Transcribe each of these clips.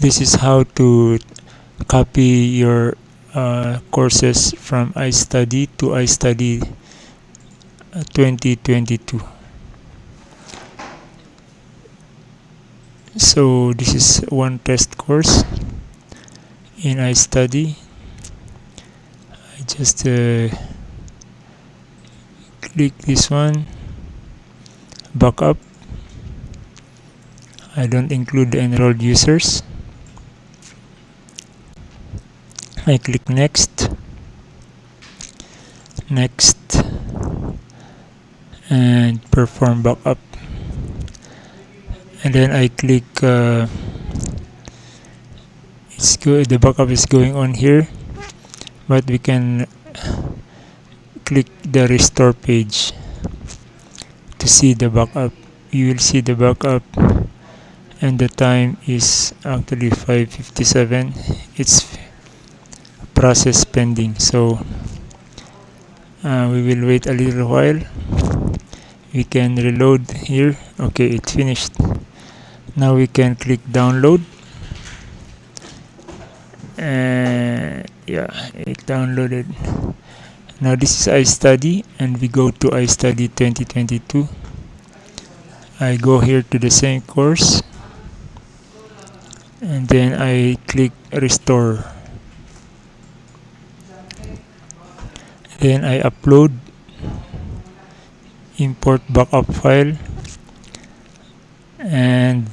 this is how to copy your uh, courses from iStudy to iStudy uh, 2022 so this is one test course in iStudy. I just uh, click this one backup I don't include the enrolled users I click next. Next. And perform backup. And then I click uh, it's good the backup is going on here. But we can click the restore page to see the backup. You will see the backup. And the time is actually 557 it's process pending. So uh, we will wait a little while. We can reload here. Okay it finished. Now we can click download. And yeah it downloaded. Now this is iStudy and we go to iStudy 2022 I go here to the same course and then I click restore then I upload import backup file and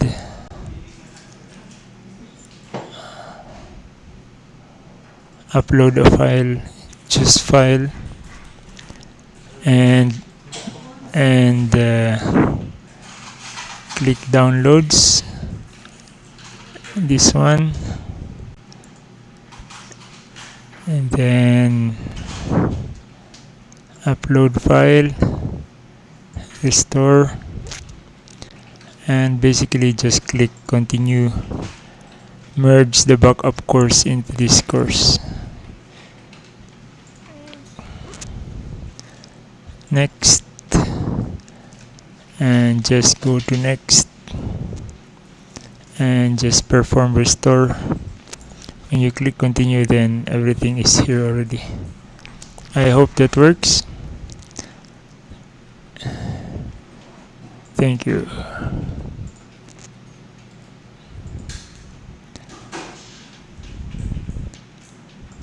upload a file choose file and and uh, click downloads. This one and then upload file restore and basically just click continue merge the backup course into this course. Next and just go to next and just perform restore when you click continue then everything is here already I hope that works Thank you.